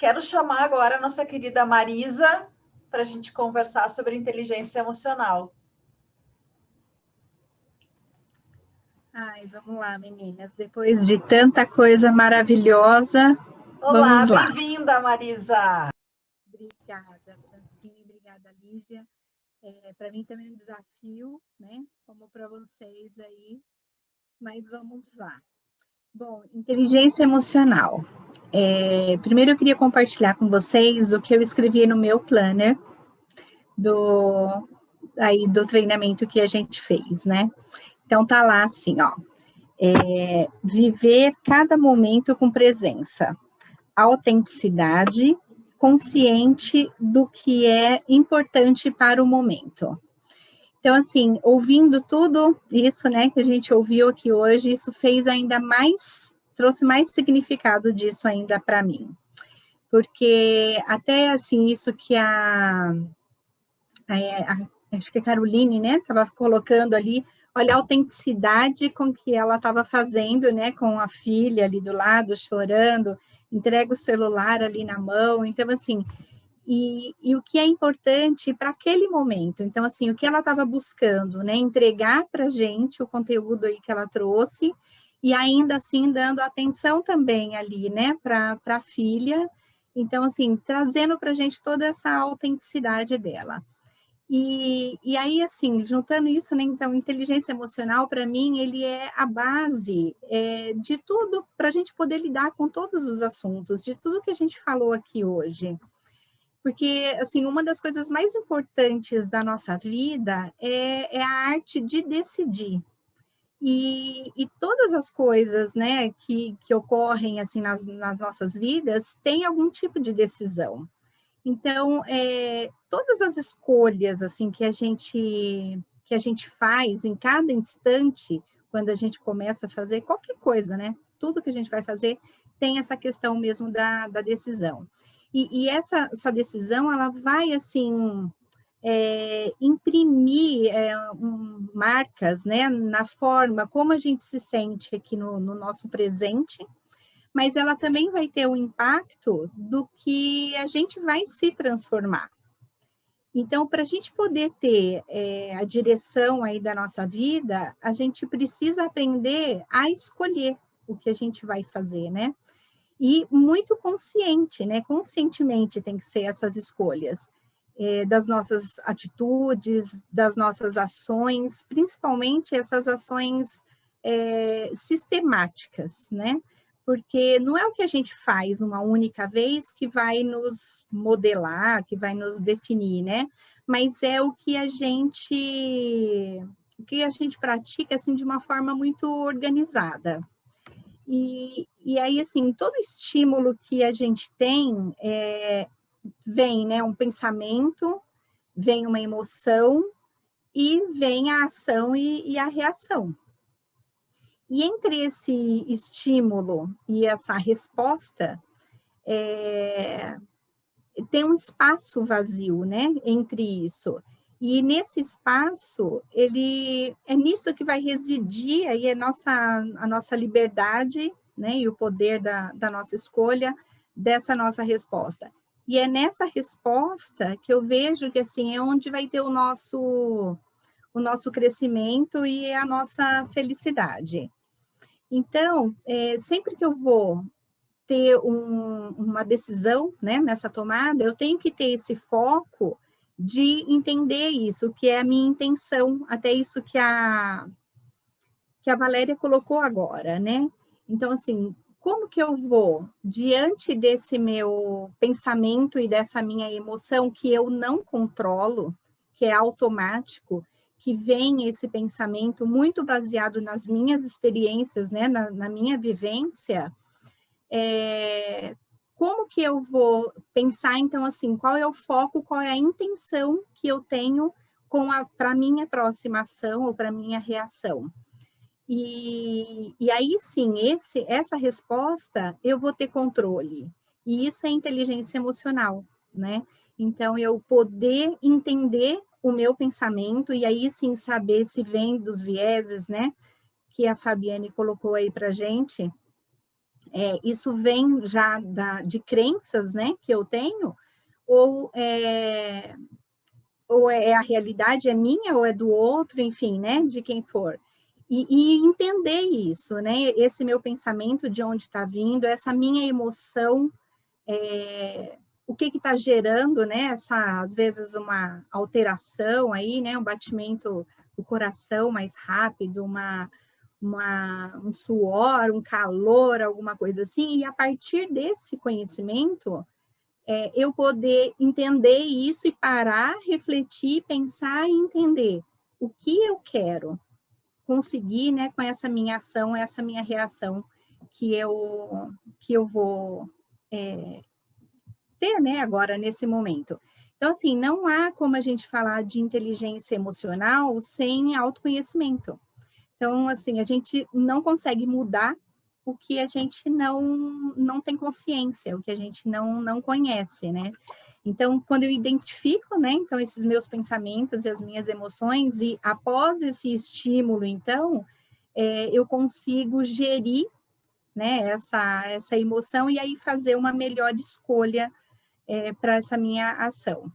Quero chamar agora a nossa querida Marisa para a gente conversar sobre inteligência emocional. Ai, vamos lá, meninas. Depois de tanta coisa maravilhosa, Olá, bem-vinda, Marisa. Obrigada, Francine. Obrigada, Lígia. É, para mim também é um desafio, né? Como para vocês aí. Mas vamos lá. Bom, inteligência emocional. É, primeiro eu queria compartilhar com vocês o que eu escrevi no meu planner do, aí, do treinamento que a gente fez, né? Então tá lá assim, ó. É, viver cada momento com presença, autenticidade, consciente do que é importante para o momento. Então, assim, ouvindo tudo isso, né, que a gente ouviu aqui hoje, isso fez ainda mais, trouxe mais significado disso ainda para mim. Porque até, assim, isso que a, a, a acho que a Caroline, né, estava colocando ali, olha a autenticidade com que ela estava fazendo, né, com a filha ali do lado, chorando, entrega o celular ali na mão, então assim, e, e o que é importante para aquele momento. Então, assim, o que ela estava buscando, né, entregar para a gente o conteúdo aí que ela trouxe, e ainda assim dando atenção também ali, né, para a filha, então, assim, trazendo para a gente toda essa autenticidade dela. E, e aí, assim, juntando isso, né, então, inteligência emocional, para mim, ele é a base é, de tudo para a gente poder lidar com todos os assuntos, de tudo que a gente falou aqui hoje. Porque, assim, uma das coisas mais importantes da nossa vida é, é a arte de decidir. E, e, todas as coisas, né, que, que ocorrem, assim, nas, nas nossas vidas, têm algum tipo de decisão. Então, é, todas as escolhas assim que a gente que a gente faz em cada instante, quando a gente começa a fazer qualquer coisa, né? Tudo que a gente vai fazer tem essa questão mesmo da, da decisão. E, e essa, essa decisão, ela vai, assim, é, imprimir é, um, marcas, né? Na forma como a gente se sente aqui no, no nosso presente, mas ela também vai ter o impacto do que a gente vai se transformar. Então, para a gente poder ter é, a direção aí da nossa vida, a gente precisa aprender a escolher o que a gente vai fazer, né? E muito consciente, né? Conscientemente tem que ser essas escolhas é, das nossas atitudes, das nossas ações, principalmente essas ações é, sistemáticas, né? porque não é o que a gente faz uma única vez que vai nos modelar, que vai nos definir, né? Mas é o que a gente o que a gente pratica assim de uma forma muito organizada. E, e aí, assim, todo estímulo que a gente tem é, vem né, um pensamento, vem uma emoção e vem a ação e, e a reação. E entre esse estímulo e essa resposta, é, tem um espaço vazio, né, entre isso. E nesse espaço, ele é nisso que vai residir aí a nossa, a nossa liberdade, né, e o poder da, da nossa escolha, dessa nossa resposta. E é nessa resposta que eu vejo que, assim, é onde vai ter o nosso, o nosso crescimento e a nossa felicidade. Então, é, sempre que eu vou ter um, uma decisão né, nessa tomada, eu tenho que ter esse foco de entender isso, que é a minha intenção, até isso que a, que a Valéria colocou agora, né? Então, assim, como que eu vou, diante desse meu pensamento e dessa minha emoção que eu não controlo, que é automático, que vem esse pensamento muito baseado nas minhas experiências, né, na, na minha vivência, é, como que eu vou pensar, então, assim, qual é o foco, qual é a intenção que eu tenho para a minha próxima ação ou para minha reação? E, e aí, sim, esse, essa resposta, eu vou ter controle. E isso é inteligência emocional, né? Então, eu poder entender o meu pensamento, e aí sim saber se vem dos vieses, né, que a Fabiane colocou aí para gente, é, isso vem já da, de crenças, né, que eu tenho, ou é, ou é a realidade é minha ou é do outro, enfim, né, de quem for. E, e entender isso, né, esse meu pensamento de onde está vindo, essa minha emoção, é, o que está gerando, né, essa, às vezes, uma alteração aí, né, um batimento do coração mais rápido, uma, uma, um suor, um calor, alguma coisa assim, e a partir desse conhecimento, é, eu poder entender isso e parar, refletir, pensar e entender o que eu quero conseguir, né, com essa minha ação, essa minha reação que eu, que eu vou é, ter, né, agora nesse momento. Então, assim, não há como a gente falar de inteligência emocional sem autoconhecimento. Então, assim, a gente não consegue mudar o que a gente não, não tem consciência, o que a gente não, não conhece, né? Então, quando eu identifico, né, então, esses meus pensamentos e as minhas emoções, e após esse estímulo, então, é, eu consigo gerir, né, essa, essa emoção e aí fazer uma melhor escolha é, para essa minha ação.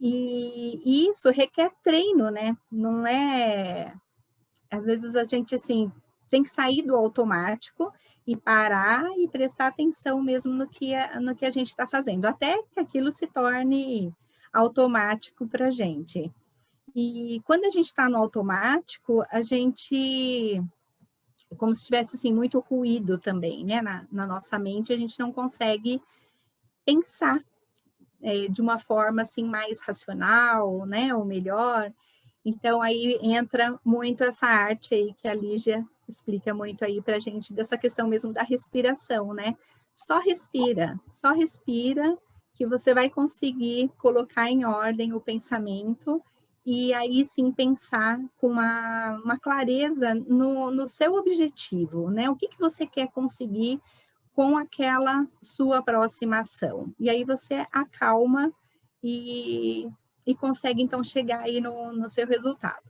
E, e isso requer treino, né? Não é... Às vezes a gente, assim, tem que sair do automático e parar e prestar atenção mesmo no que a, no que a gente está fazendo, até que aquilo se torne automático para a gente. E quando a gente está no automático, a gente, como se tivesse assim, muito ruído também, né? Na, na nossa mente, a gente não consegue pensar é, de uma forma assim mais racional, né? Ou melhor. Então aí entra muito essa arte aí que a Lígia explica muito aí para a gente dessa questão mesmo da respiração, né? Só respira, só respira que você vai conseguir colocar em ordem o pensamento e aí sim pensar com uma, uma clareza no, no seu objetivo, né? O que, que você quer conseguir com aquela sua aproximação. E aí você acalma e, e consegue então chegar aí no, no seu resultado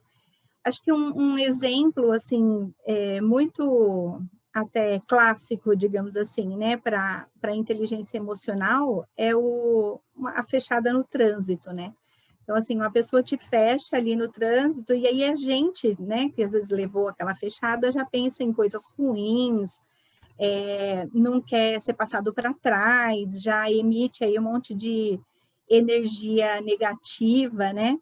acho que um, um exemplo, assim, é, muito até clássico, digamos assim, né, para a inteligência emocional, é o, a fechada no trânsito, né? Então, assim, uma pessoa te fecha ali no trânsito, e aí a gente, né, que às vezes levou aquela fechada, já pensa em coisas ruins, é, não quer ser passado para trás, já emite aí um monte de energia negativa, né?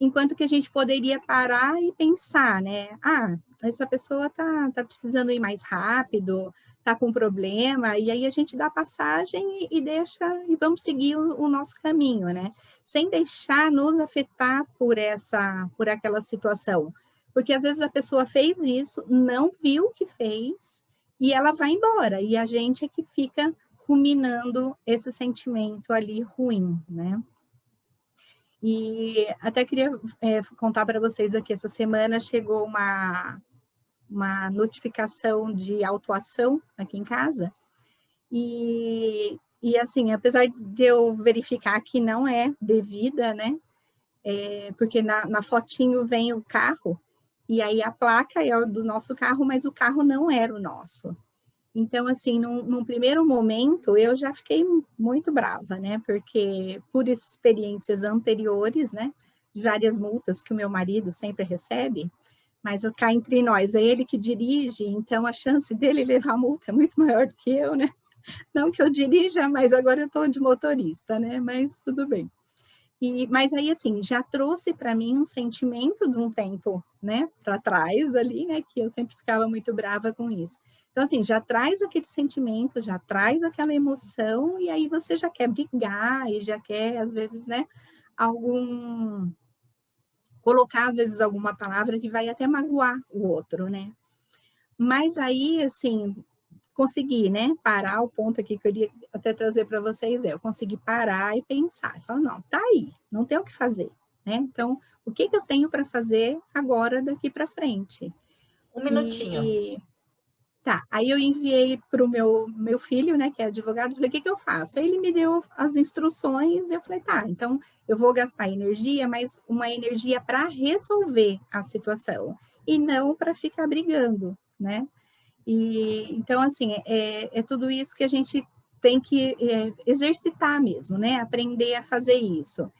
enquanto que a gente poderia parar e pensar, né? Ah, essa pessoa tá, tá precisando ir mais rápido, tá com problema, e aí a gente dá passagem e, e deixa, e vamos seguir o, o, nosso caminho, né? Sem deixar nos afetar por essa, por aquela situação. Porque às vezes a pessoa fez isso, não viu o que fez, e ela vai embora, e a gente é que fica ruminando esse sentimento ali ruim, né? E até queria é, contar para vocês aqui, essa semana chegou uma, uma notificação de autuação aqui em casa, e, e assim, apesar de eu verificar que não é devida, né, é, porque na, na fotinho vem o carro, e aí a placa é do nosso carro, mas o carro não era o nosso. Então, assim, num, num, primeiro momento, eu já fiquei muito brava, né? Porque por experiências anteriores, né? Várias multas que o meu marido sempre recebe, mas cá entre nós, é ele que dirige, então a chance dele levar multa é muito maior do que eu, né? Não que eu dirija, mas agora eu estou de motorista, né? Mas tudo bem. E, mas aí, assim, já trouxe para mim um sentimento de um tempo, né, para trás ali, né, que eu sempre ficava muito brava com isso. Então, assim, já traz aquele sentimento, já traz aquela emoção, e aí você já quer brigar, e já quer, às vezes, né, algum... Colocar, às vezes, alguma palavra que vai até magoar o outro, né? Mas aí, assim, consegui, né, parar o ponto aqui que eu queria até trazer para vocês, é, eu consegui parar e pensar, falar, não, tá aí, não tem o que fazer, né? Então, o que, que eu tenho para fazer agora daqui para frente? Um minutinho. E, Tá, aí eu enviei para o meu, meu filho, né, que é advogado, falei, o que, que eu faço? Aí ele me deu as instruções, eu falei, tá, então eu vou gastar energia, mas uma energia para resolver a situação, e não para ficar brigando, né? E, então, assim, é, é tudo isso que a gente tem que é, exercitar mesmo, né? Aprender a fazer isso.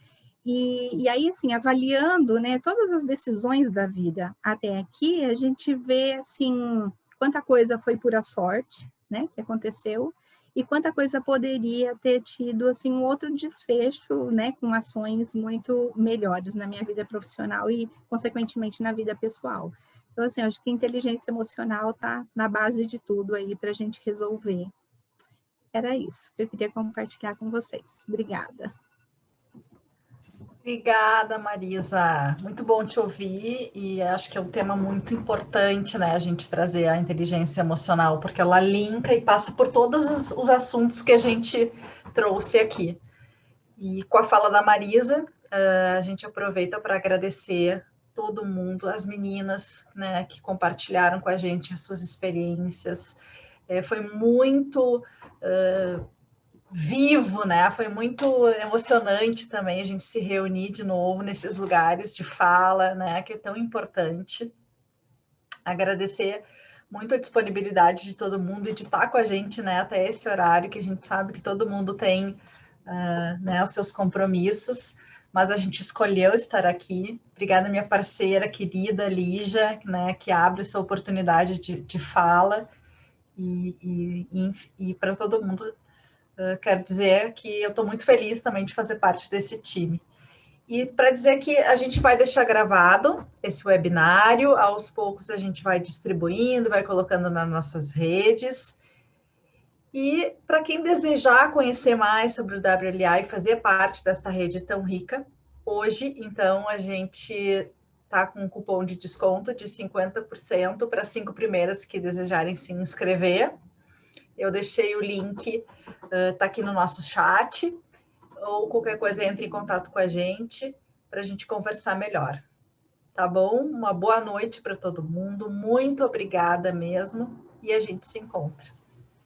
E, e, aí, assim, avaliando né, todas as decisões da vida até aqui, a gente vê, assim, quanta coisa foi pura sorte, né, que aconteceu, e quanta coisa poderia ter tido, assim, um outro desfecho, né, com ações muito melhores na minha vida profissional e, consequentemente, na vida pessoal. Então, assim, acho que inteligência emocional está na base de tudo aí para a gente resolver. Era isso que eu queria compartilhar com vocês. Obrigada. Obrigada, Marisa. Muito bom te ouvir e acho que é um tema muito importante, né, a gente trazer a inteligência emocional, porque ela linka e passa por todos os assuntos que a gente trouxe aqui. E com a fala da Marisa, eh, a gente aproveita para agradecer todo mundo, as meninas, né, que compartilharam com a gente as suas experiências. É, foi muito uh, vivo, né? Foi muito emocionante também a gente se reunir de novo nesses lugares de fala, né? Que é tão importante. Agradecer muito a disponibilidade de todo mundo e de estar com a gente, né? Até esse horário que a gente sabe que todo mundo tem, uh, né? Os seus compromissos, mas a gente escolheu estar aqui. Obrigada minha parceira querida Lígia, né? Que abre essa oportunidade de, de fala e, e, e, e para todo mundo Uh, quero dizer que eu estou muito feliz também de fazer parte desse time. E para dizer que a gente vai deixar gravado esse webinário, aos poucos a gente vai distribuindo, vai colocando nas nossas redes. E para quem desejar conhecer mais sobre o WLA e fazer parte desta rede tão rica, hoje, então, a gente está com um cupom de desconto de 50% para cinco primeiras que desejarem se inscrever. Eu deixei o link, uh, tá aqui no nosso chat, ou qualquer coisa entre em contato com a gente para a gente conversar melhor. Tá bom? Uma boa noite para todo mundo, muito obrigada mesmo, e a gente se encontra.